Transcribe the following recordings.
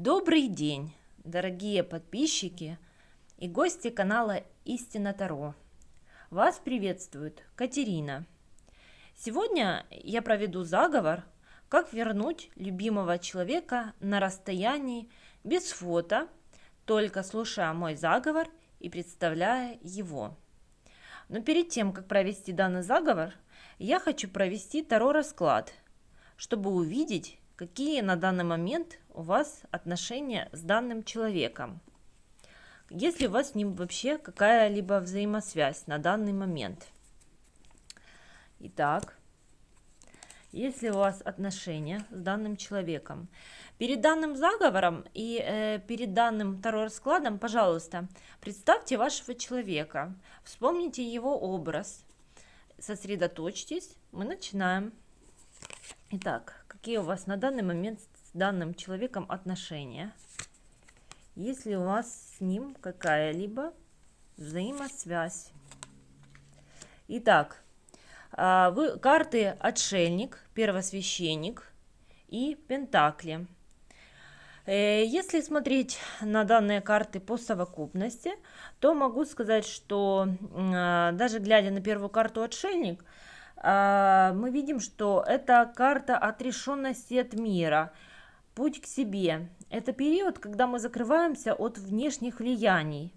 Добрый день, дорогие подписчики и гости канала Истина Таро. Вас приветствует Катерина. Сегодня я проведу заговор, как вернуть любимого человека на расстоянии без фото, только слушая мой заговор и представляя его. Но перед тем, как провести данный заговор, я хочу провести Таро расклад, чтобы увидеть, какие на данный момент у вас отношения с данным человеком. Если у вас с ним вообще какая-либо взаимосвязь на данный момент. Итак, если у вас отношения с данным человеком. Перед данным заговором и э, перед данным второй раскладом, пожалуйста, представьте вашего человека, вспомните его образ, сосредоточьтесь, мы начинаем. Итак, какие у вас на данный момент с данным человеком отношения? Есть ли у вас с ним какая-либо взаимосвязь? Итак, а, вы, карты «Отшельник», «Первосвященник» и «Пентакли». Э, если смотреть на данные карты по совокупности, то могу сказать, что а, даже глядя на первую карту «Отшельник», мы видим, что это карта отрешенности от мира, путь к себе. Это период, когда мы закрываемся от внешних влияний,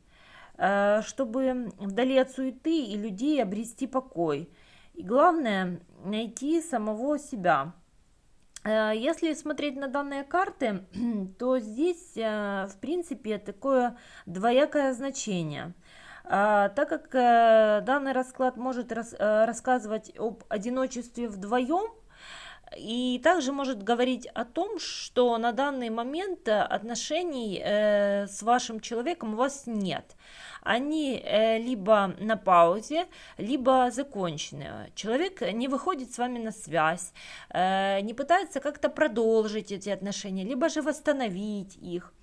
чтобы вдали от суеты и людей обрести покой – и главное, найти самого себя. Э, если смотреть на данные карты, то здесь, в принципе, такое двоякое значение. Э, так как данный расклад может рассказывать об одиночестве вдвоем, и также может говорить о том, что на данный момент отношений с вашим человеком у вас нет они э, либо на паузе, либо закончены. Человек не выходит с вами на связь, э, не пытается как-то продолжить эти отношения, либо же восстановить их.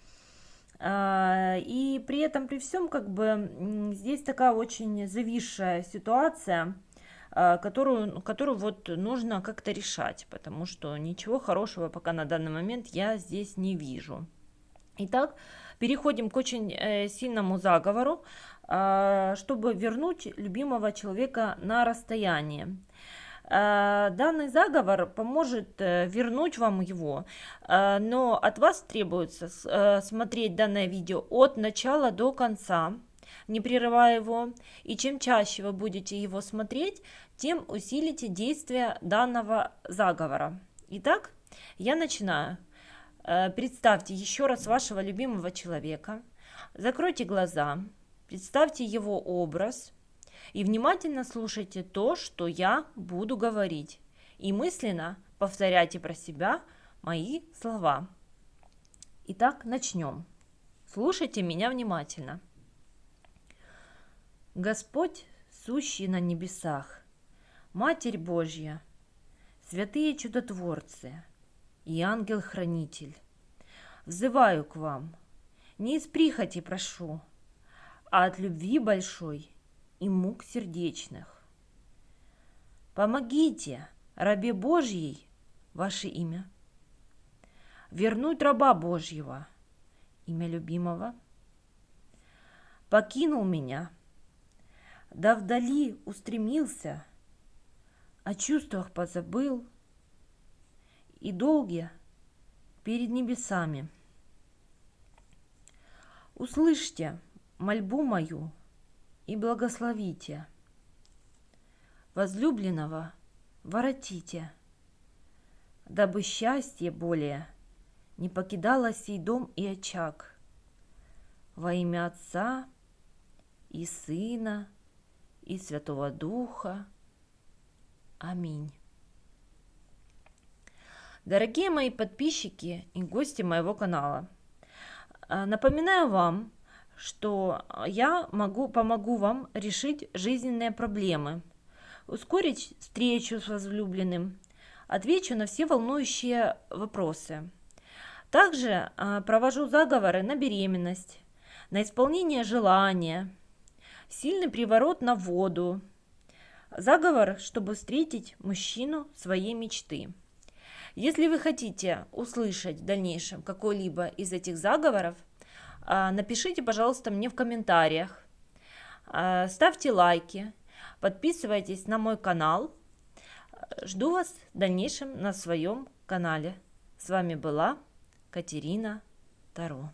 Э, и при этом, при всем, как бы здесь такая очень зависшая ситуация, которую, которую вот нужно как-то решать, потому что ничего хорошего пока на данный момент я здесь не вижу. Итак, переходим к очень э, сильному заговору, э, чтобы вернуть любимого человека на расстояние. Э, данный заговор поможет э, вернуть вам его, э, но от вас требуется смотреть данное видео от начала до конца, не прерывая его. И чем чаще вы будете его смотреть, тем усилите действие данного заговора. Итак, я начинаю. Представьте еще раз вашего любимого человека, закройте глаза, представьте его образ и внимательно слушайте то, что я буду говорить. И мысленно повторяйте про себя мои слова. Итак, начнем. Слушайте меня внимательно. Господь, сущий на небесах, Матерь Божья, святые чудотворцы – и ангел-хранитель. Взываю к вам, не из прихоти прошу, а от любви большой и мук сердечных. Помогите, рабе Божьей, ваше имя, вернуть раба Божьего, имя любимого. Покинул меня, да вдали устремился, о чувствах позабыл – и долгие перед небесами. Услышьте мольбу мою и благословите. Возлюбленного воротите, дабы счастье более не покидало сей дом и очаг. Во имя Отца и Сына и Святого Духа. Аминь. Дорогие мои подписчики и гости моего канала, а, напоминаю вам, что я могу, помогу вам решить жизненные проблемы, ускорить встречу с возлюбленным, отвечу на все волнующие вопросы. Также а, провожу заговоры на беременность, на исполнение желания, сильный приворот на воду, заговор, чтобы встретить мужчину своей мечты. Если вы хотите услышать в дальнейшем какой-либо из этих заговоров, а, напишите, пожалуйста, мне в комментариях, а, ставьте лайки, подписывайтесь на мой канал. Жду вас в дальнейшем на своем канале. С вами была Катерина Таро.